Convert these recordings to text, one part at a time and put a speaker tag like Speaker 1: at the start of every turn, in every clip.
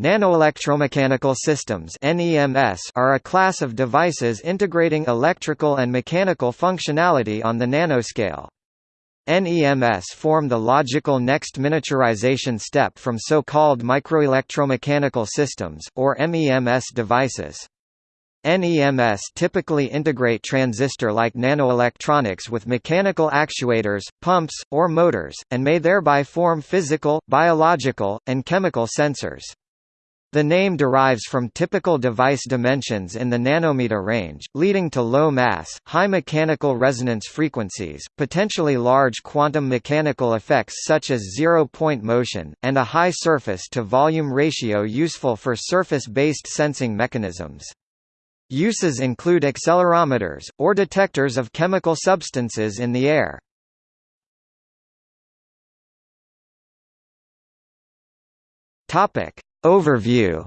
Speaker 1: Nanoelectromechanical systems are a class of devices integrating electrical and mechanical functionality on the nanoscale. NEMS form the logical next miniaturization step from so-called microelectromechanical systems, or MEMS devices. NEMS typically integrate transistor-like nanoelectronics with mechanical actuators, pumps, or motors, and may thereby form physical, biological, and chemical sensors. The name derives from typical device dimensions in the nanometer range, leading to low mass, high mechanical resonance frequencies, potentially large quantum mechanical effects such as zero-point motion, and a high surface-to-volume ratio useful for surface-based sensing mechanisms. Uses include accelerometers, or detectors of chemical substances in the air. Topic. Overview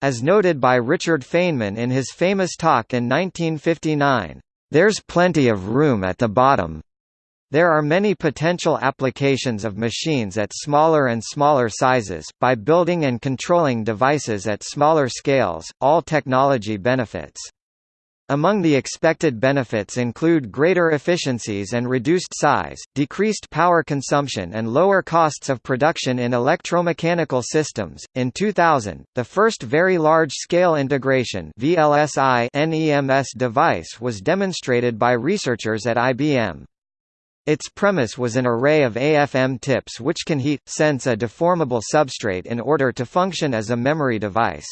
Speaker 1: As noted by Richard Feynman in his famous talk in 1959, "...there's plenty of room at the bottom, there are many potential applications of machines at smaller and smaller sizes. By building and controlling devices at smaller scales, all technology benefits. Among the expected benefits include greater efficiencies and reduced size, decreased power consumption, and lower costs of production in electromechanical systems. In 2000, the first very large scale integration (VLSI) NEMS device was demonstrated by researchers at IBM. Its premise was an array of AFM tips which can heat, sense a deformable substrate in order to function as a memory device.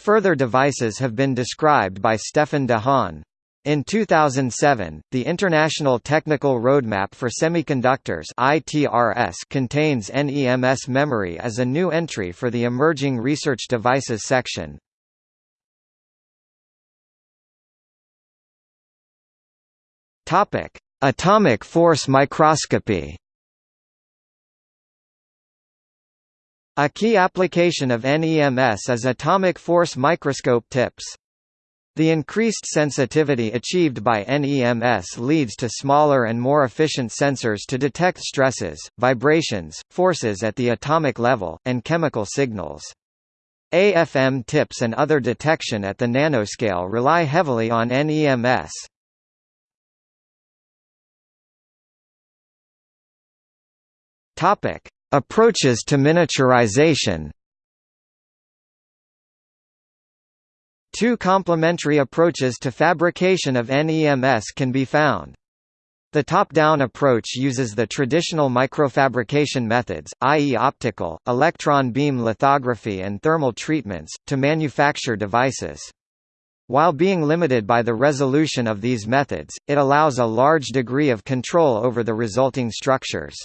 Speaker 1: Further devices have been described by Stefan de Haan. In 2007, the International Technical Roadmap for Semiconductors ITRS contains NEMS memory as a new entry for the Emerging Research Devices section. Topic: Atomic force microscopy A key application of NEMS is atomic force microscope tips. The increased sensitivity achieved by NEMS leads to smaller and more efficient sensors to detect stresses, vibrations, forces at the atomic level, and chemical signals. AFM tips and other detection at the nanoscale rely heavily on NEMS. Approaches to miniaturization. Two complementary approaches to fabrication of NEMS can be found. The top-down approach uses the traditional microfabrication methods, i.e. optical, electron beam lithography and thermal treatments, to manufacture devices. While being limited by the resolution of these methods, it allows a large degree of control over the resulting structures.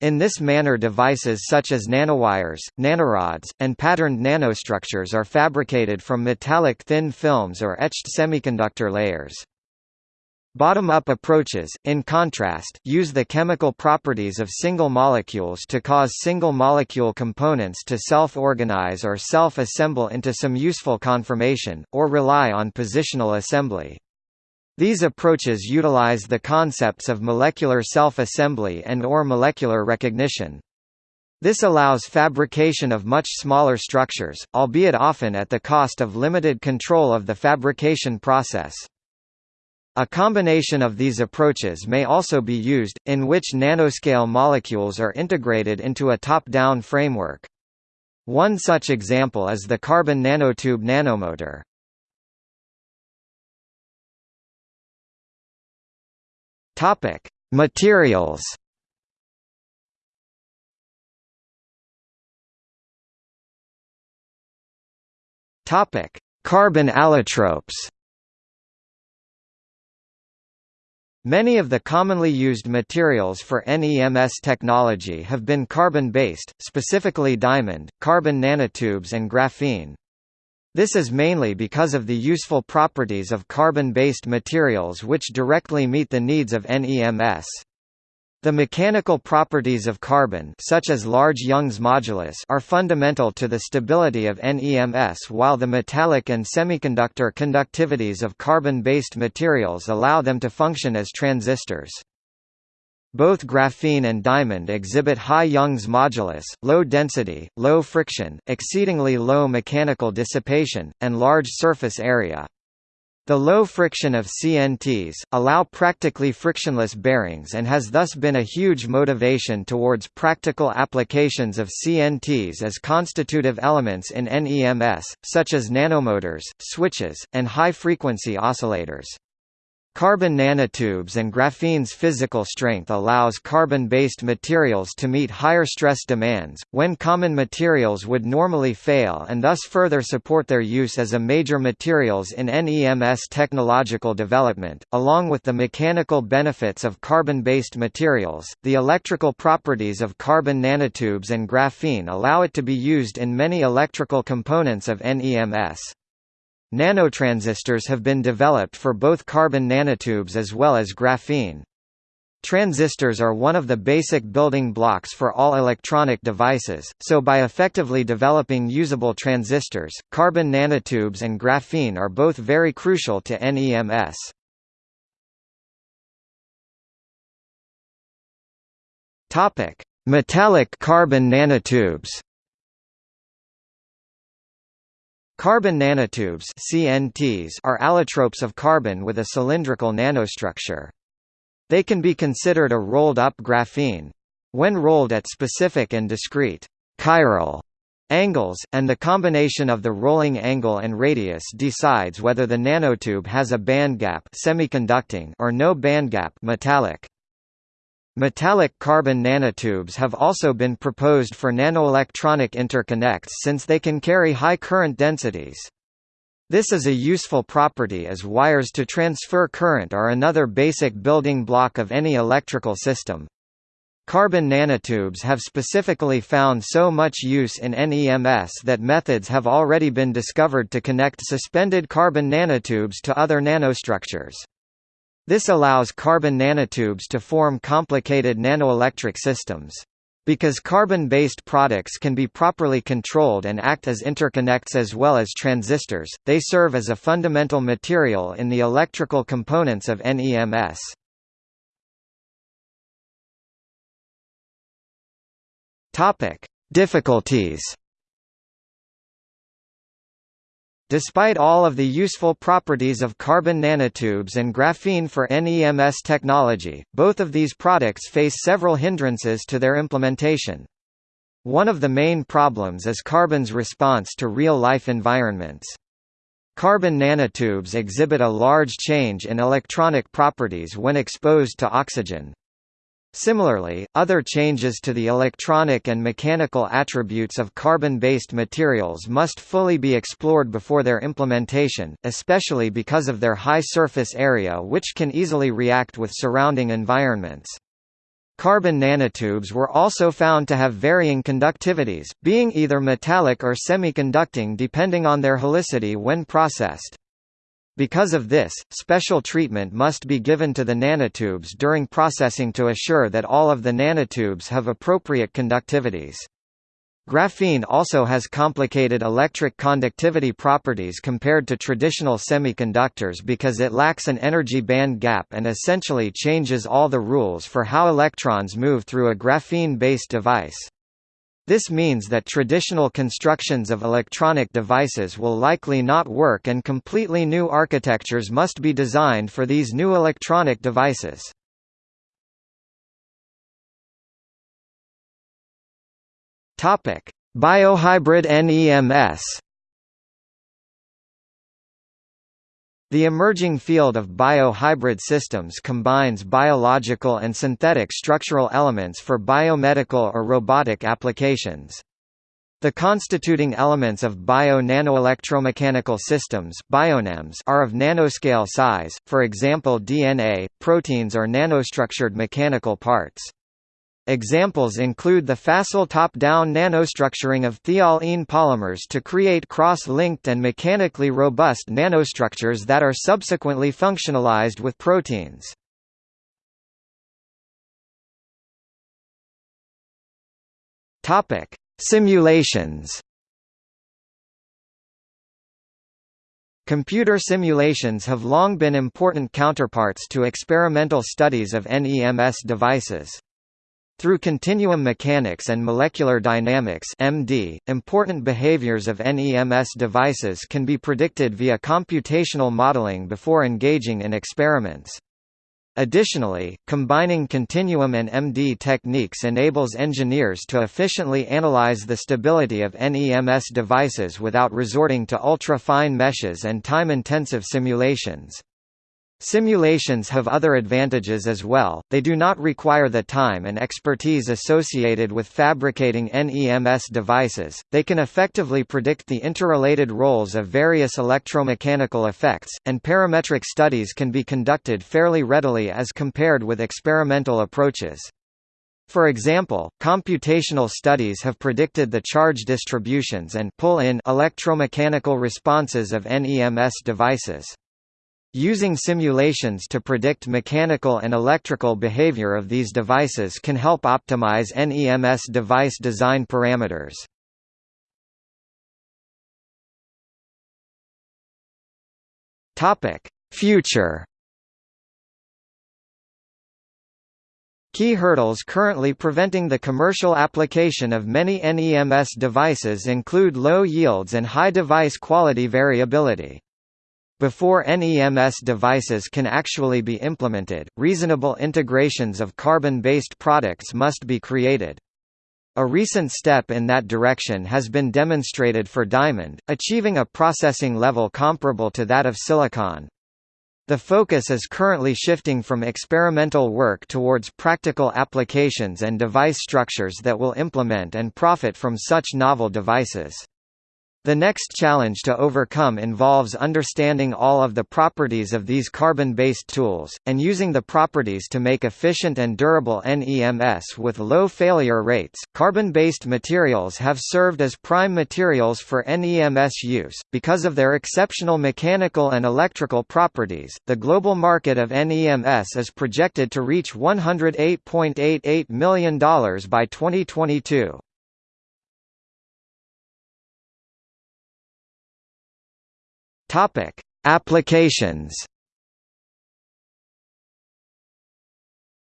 Speaker 1: In this manner devices such as nanowires, nanorods, and patterned nanostructures are fabricated from metallic thin films or etched semiconductor layers. Bottom-up approaches, in contrast, use the chemical properties of single molecules to cause single-molecule components to self-organize or self-assemble into some useful conformation, or rely on positional assembly. These approaches utilize the concepts of molecular self-assembly and or molecular recognition. This allows fabrication of much smaller structures, albeit often at the cost of limited control of the fabrication process. A combination of these approaches may also be used, in which nanoscale molecules are integrated into a top-down framework. One such example is the carbon nanotube nanomotor. Topic: Materials. Topic: Carbon allotropes. Many of the commonly used materials for NEMS technology have been carbon-based, specifically diamond, carbon nanotubes and graphene. This is mainly because of the useful properties of carbon-based materials which directly meet the needs of NEMS. The mechanical properties of carbon such as large Young's modulus are fundamental to the stability of NEMS while the metallic and semiconductor conductivities of carbon-based materials allow them to function as transistors. Both graphene and diamond exhibit high Young's modulus, low density, low friction, exceedingly low mechanical dissipation, and large surface area. The low friction of CNTs, allow practically frictionless bearings and has thus been a huge motivation towards practical applications of CNTs as constitutive elements in NEMS, such as nanomotors, switches, and high-frequency oscillators. Carbon nanotubes and graphene's physical strength allows carbon-based materials to meet higher stress demands, when common materials would normally fail and thus further support their use as a major materials in NEMS technological development. Along with the mechanical benefits of carbon-based materials, the electrical properties of carbon nanotubes and graphene allow it to be used in many electrical components of NEMS. Nanotransistors have been developed for both carbon nanotubes as well as graphene. Transistors are one of the basic building blocks for all electronic devices, so by effectively developing usable transistors, carbon nanotubes and graphene are both very crucial to NEMS. Metallic carbon nanotubes. Carbon nanotubes CNTs are allotropes of carbon with a cylindrical nanostructure. They can be considered a rolled-up graphene. When rolled at specific and discrete chiral angles, and the combination of the rolling angle and radius decides whether the nanotube has a bandgap semiconducting or no bandgap metallic. Metallic carbon nanotubes have also been proposed for nanoelectronic interconnects since they can carry high current densities. This is a useful property as wires to transfer current are another basic building block of any electrical system. Carbon nanotubes have specifically found so much use in NEMS that methods have already been discovered to connect suspended carbon nanotubes to other nanostructures. This allows carbon nanotubes to form complicated nanoelectric systems. Because carbon-based products can be properly controlled and act as interconnects as well as transistors, they serve as a fundamental material in the electrical components of NEMS. Difficulties Despite all of the useful properties of carbon nanotubes and graphene for NEMS technology, both of these products face several hindrances to their implementation. One of the main problems is carbon's response to real-life environments. Carbon nanotubes exhibit a large change in electronic properties when exposed to oxygen. Similarly, other changes to the electronic and mechanical attributes of carbon-based materials must fully be explored before their implementation, especially because of their high surface area which can easily react with surrounding environments. Carbon nanotubes were also found to have varying conductivities, being either metallic or semiconducting depending on their helicity when processed. Because of this, special treatment must be given to the nanotubes during processing to assure that all of the nanotubes have appropriate conductivities. Graphene also has complicated electric conductivity properties compared to traditional semiconductors because it lacks an energy band gap and essentially changes all the rules for how electrons move through a graphene-based device. This means that traditional constructions of electronic devices will likely not work and completely new architectures must be designed for these new electronic devices. Biohybrid NEMS The emerging field of biohybrid systems combines biological and synthetic structural elements for biomedical or robotic applications. The constituting elements of bio-nanoelectromechanical systems are of nanoscale size, for example DNA, proteins or nanostructured mechanical parts. Examples include the facile top-down nanostructuring of thiol-ene polymers to create cross-linked and mechanically robust nanostructures that are subsequently functionalized with proteins. Topic: Simulations Computer simulations have long been important counterparts to experimental studies of NEMS devices. Through continuum mechanics and molecular dynamics MD, important behaviors of NEMS devices can be predicted via computational modeling before engaging in experiments. Additionally, combining continuum and MD techniques enables engineers to efficiently analyze the stability of NEMS devices without resorting to ultra-fine meshes and time-intensive simulations. Simulations have other advantages as well, they do not require the time and expertise associated with fabricating NEMS devices, they can effectively predict the interrelated roles of various electromechanical effects, and parametric studies can be conducted fairly readily as compared with experimental approaches. For example, computational studies have predicted the charge distributions and pull-in electromechanical responses of NEMS devices. Using simulations to predict mechanical and electrical behavior of these devices can help optimize NEMS device design parameters. Future Key hurdles currently preventing the commercial application of many NEMS devices include low yields and high device quality variability. Before NEMS devices can actually be implemented, reasonable integrations of carbon-based products must be created. A recent step in that direction has been demonstrated for diamond, achieving a processing level comparable to that of silicon. The focus is currently shifting from experimental work towards practical applications and device structures that will implement and profit from such novel devices. The next challenge to overcome involves understanding all of the properties of these carbon-based tools, and using the properties to make efficient and durable NEMS with low failure rates. Carbon-based materials have served as prime materials for NEMS use, because of their exceptional mechanical and electrical properties. The global market of NEMS is projected to reach $108.88 million by 2022. Topic: Applications.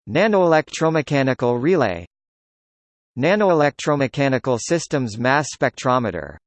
Speaker 1: Nanoelectromechanical relay Nanoelectromechanical systems mass spectrometer